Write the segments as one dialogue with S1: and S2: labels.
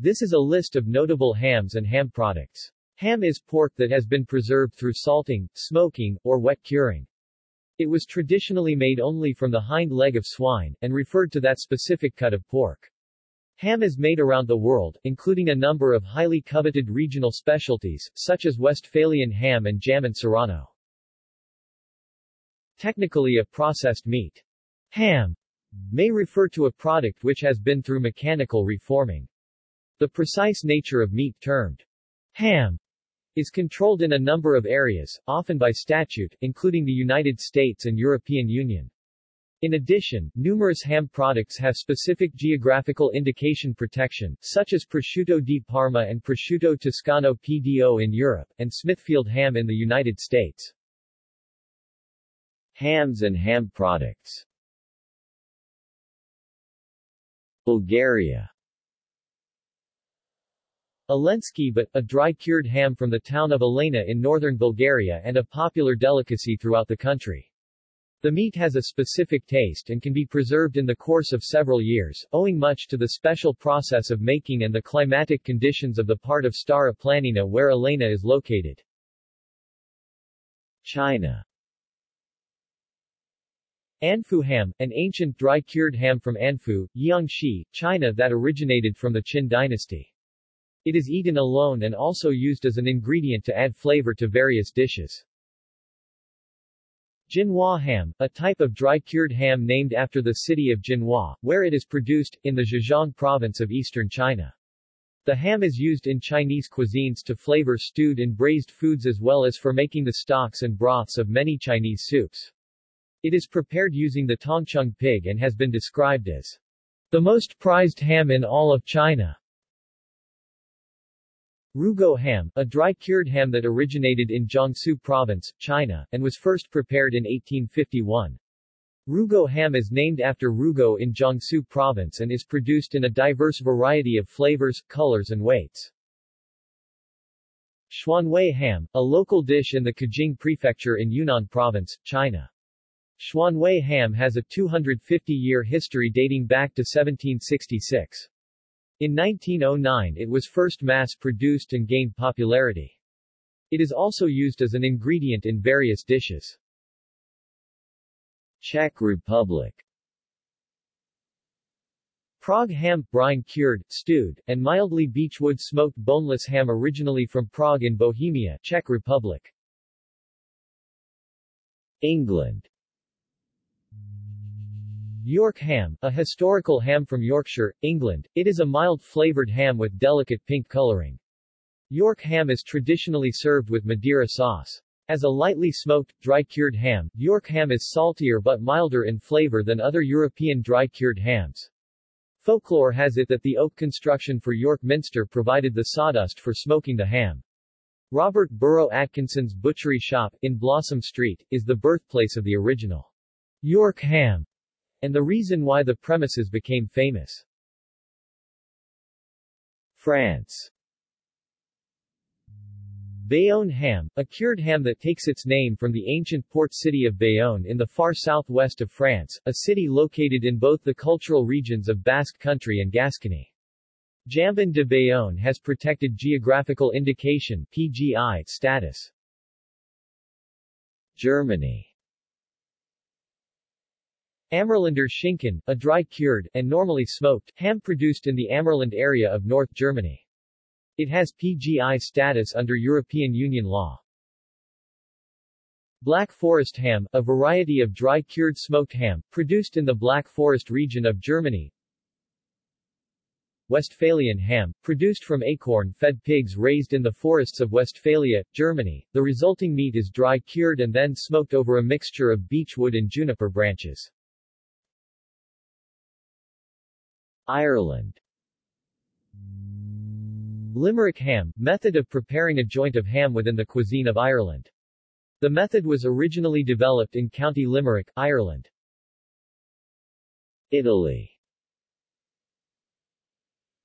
S1: This is a list of notable hams and ham products. Ham is pork that has been preserved through salting, smoking, or wet curing. It was traditionally made only from the hind leg of swine, and referred to that specific cut of pork. Ham is made around the world, including a number of highly coveted regional specialties, such as Westphalian ham and jam Jamon Serrano. Technically a processed meat. Ham may refer to a product which has been through mechanical reforming. The precise nature of meat termed ham is controlled in a number of areas, often by statute, including the United States and European Union. In addition, numerous ham products have specific geographical indication protection, such as prosciutto di Parma and prosciutto toscano PDO in Europe, and Smithfield ham in the United States. Hams and ham products Bulgaria Elenski but, a dry-cured ham from the town of Elena in northern Bulgaria and a popular delicacy throughout the country. The meat has a specific taste and can be preserved in the course of several years, owing much to the special process of making and the climatic conditions of the part of Stara Planina where Elena is located. China Anfu ham, an ancient dry-cured ham from Anfu, Jiangxi, China that originated from the Qin dynasty. It is eaten alone and also used as an ingredient to add flavor to various dishes. Jinhua ham, a type of dry-cured ham named after the city of Jinhua, where it is produced, in the Zhejiang province of eastern China. The ham is used in Chinese cuisines to flavor stewed and braised foods as well as for making the stocks and broths of many Chinese soups. It is prepared using the Tongcheng pig and has been described as the most prized ham in all of China. Rugao ham, a dry-cured ham that originated in Jiangsu province, China, and was first prepared in 1851. Rugao ham is named after Rugao in Jiangsu province and is produced in a diverse variety of flavors, colors and weights. Xuanwei ham, a local dish in the Qujing prefecture in Yunnan province, China. Xuanwei ham has a 250-year history dating back to 1766. In 1909 it was first mass-produced and gained popularity. It is also used as an ingredient in various dishes. Czech Republic Prague ham, brine-cured, stewed, and mildly beechwood smoked boneless ham originally from Prague in Bohemia, Czech Republic. England York ham, a historical ham from Yorkshire, England, it is a mild-flavored ham with delicate pink coloring. York ham is traditionally served with Madeira sauce. As a lightly smoked, dry-cured ham, York ham is saltier but milder in flavor than other European dry-cured hams. Folklore has it that the oak construction for York Minster provided the sawdust for smoking the ham. Robert Burrow Atkinson's Butchery Shop, in Blossom Street, is the birthplace of the original York ham and the reason why the premises became famous. France Bayonne ham, a cured ham that takes its name from the ancient port city of Bayonne in the far southwest of France, a city located in both the cultural regions of Basque Country and Gascony. Jambon de Bayonne has protected geographical indication PGI status. Germany Ammerlander Schinken, a dry-cured, and normally smoked, ham produced in the Ammerland area of North Germany. It has PGI status under European Union law. Black Forest ham, a variety of dry-cured smoked ham, produced in the Black Forest region of Germany. Westphalian ham, produced from acorn-fed pigs raised in the forests of Westphalia, Germany. The resulting meat is dry-cured and then smoked over a mixture of beechwood and juniper branches. Ireland Limerick ham, method of preparing a joint of ham within the cuisine of Ireland. The method was originally developed in County Limerick, Ireland. Italy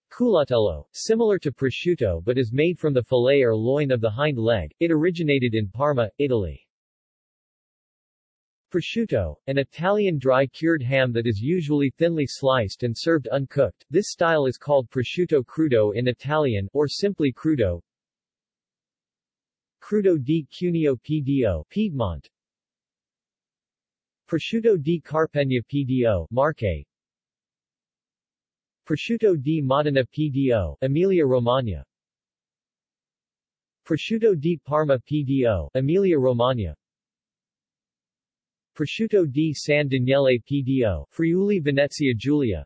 S1: Culatello, similar to prosciutto but is made from the fillet or loin of the hind leg, it originated in Parma, Italy. Prosciutto, an Italian dry-cured ham that is usually thinly sliced and served uncooked. This style is called prosciutto crudo in Italian, or simply crudo. Crudo di Cuneo PDO, Piedmont. Prosciutto di Carpegna PDO, Marche. Prosciutto di Modena PDO, Emilia Romagna. Prosciutto di Parma PDO, Emilia Romagna. Prosciutto di San Daniele PDO, Friuli Venezia Giulia.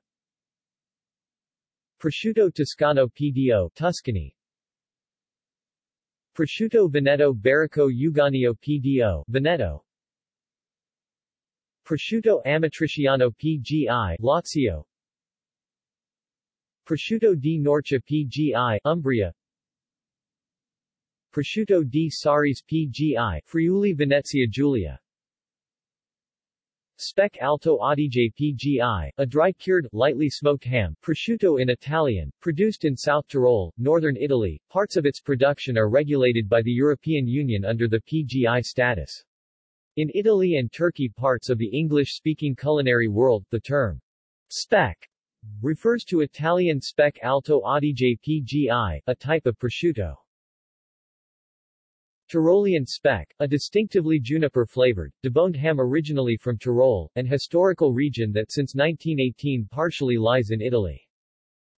S1: Prosciutto Toscano PDO, Tuscany. Prosciutto Veneto Berico Euganeo PDO, Veneto. Prosciutto Amatriciano PGI, Lazio. Prosciutto di Norcia PGI, Umbria. Prosciutto di Sauris PGI, Friuli Venezia Giulia Speck Alto Adige PGI, a dry-cured, lightly smoked ham, prosciutto in Italian, produced in South Tyrol, northern Italy. Parts of its production are regulated by the European Union under the PGI status. In Italy and Turkey parts of the English-speaking culinary world, the term speck refers to Italian Speck Alto Adige PGI, a type of prosciutto. Tyrolean speck, a distinctively juniper-flavored, deboned ham originally from Tyrol, an historical region that since 1918 partially lies in Italy.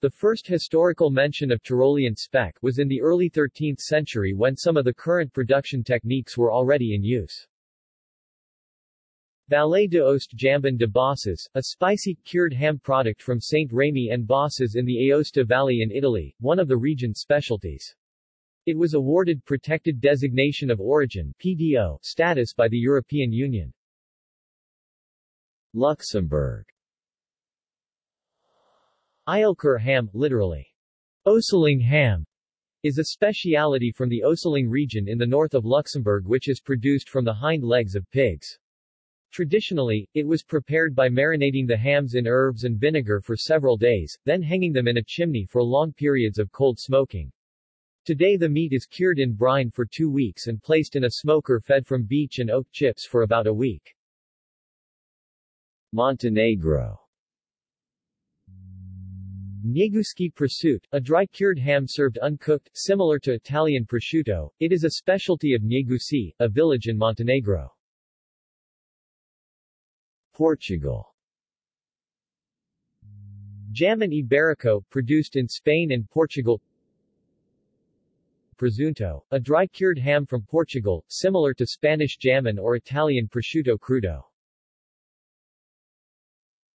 S1: The first historical mention of Tyrolean speck was in the early 13th century when some of the current production techniques were already in use. Valle d'Aoste Jambon de Bosses, a spicy, cured ham product from St. Remy and Bosses in the Aosta Valley in Italy, one of the region's specialties. It was awarded Protected Designation of Origin PDO status by the European Union. Luxembourg Éisleker ham, literally, Oseling ham, is a speciality from the Oseling region in the north of Luxembourg which is produced from the hind legs of pigs. Traditionally, it was prepared by marinating the hams in herbs and vinegar for several days, then hanging them in a chimney for long periods of cold smoking. Today the meat is cured in brine for two weeks and placed in a smoker fed from beech and oak chips for about a week. Montenegro Njeguški prosciutto, a dry-cured ham served uncooked, similar to Italian prosciutto, it is a specialty of Njeguši, a village in Montenegro. Portugal Jamon Iberico, produced in Spain and Portugal Presunto, a dry-cured ham from Portugal, similar to Spanish jamon or Italian prosciutto crudo.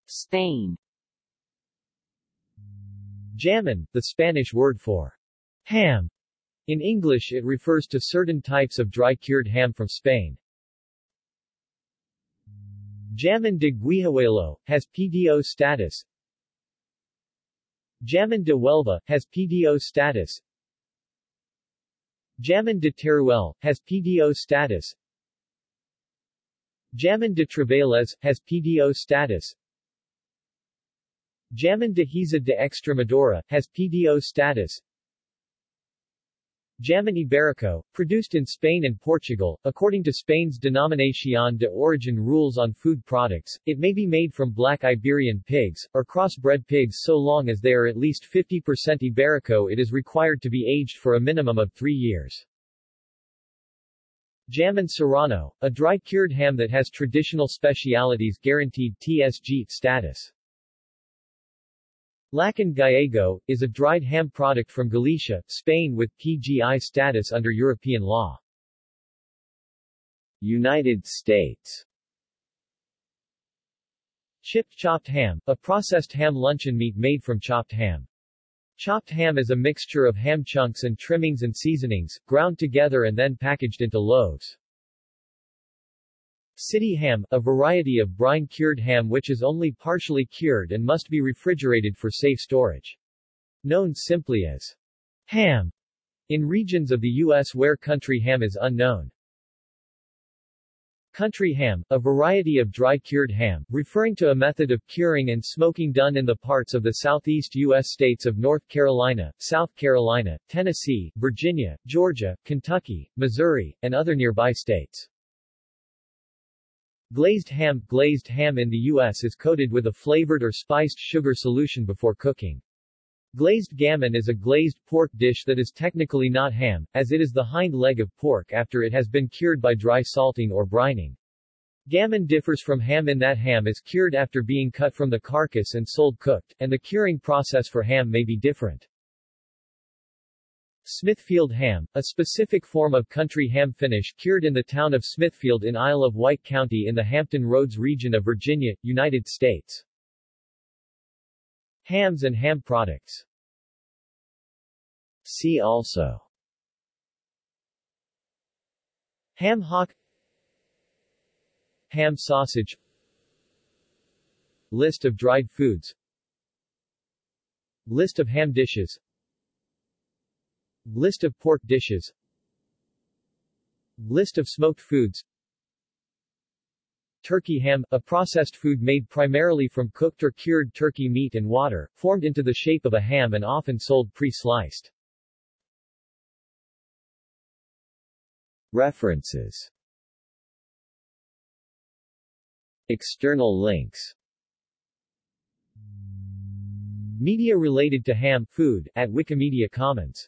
S2: Spain
S1: Jamon, the Spanish word for ham. In English it refers to certain types of dry-cured ham from Spain. Jamon de Guijuelo, has PDO status. Jamon de Huelva, has PDO status. Jamon de Teruel, has PDO status. Jamon de Trevélez, has PDO status. Jamon de Giza de Extremadura, has PDO status. Jamon Iberico, produced in Spain and Portugal, according to Spain's Denominación de Origen rules on food products, it may be made from black Iberian pigs, or crossbred pigs so long as they are at least 50% Iberico it is required to be aged for a minimum of three years. Jamon Serrano, a dry-cured ham that has traditional specialities guaranteed TSG status. Lacon Gallego, is a dried ham product from Galicia, Spain with PGI status under European law. United States Chipped chopped ham, a processed ham luncheon meat made from chopped ham. Chopped ham is a mixture of ham chunks and trimmings and seasonings, ground together and then packaged into loaves. City ham, a variety of brine-cured ham which is only partially cured and must be refrigerated for safe storage. Known simply as ham in regions of the U.S. where country ham is unknown. Country ham, a variety of dry-cured ham, referring to a method of curing and smoking done in the parts of the southeast U.S. states of North Carolina, South Carolina, Tennessee, Virginia, Georgia, Kentucky, Missouri, and other nearby states. Glazed ham Glazed ham in the U.S. is coated with a flavored or spiced sugar solution before cooking. Glazed gammon is a glazed pork dish that is technically not ham, as it is the hind leg of pork after it has been cured by dry salting or brining. Gammon differs from ham in that ham is cured after being cut from the carcass and sold cooked, and the curing process for ham may be different. Smithfield ham, a specific form of country ham finish cured in the town of Smithfield in Isle of Wight County in the Hampton Roads region of Virginia, United States. Hams and ham products. See also. Ham hock. Ham sausage. List of dried foods. List of ham dishes List of pork dishes. List of smoked foods. Turkey ham, a processed food made primarily from cooked or cured turkey meat and water, formed into the shape of a ham and often sold pre-sliced. References. External links. Media related to ham food, at Wikimedia Commons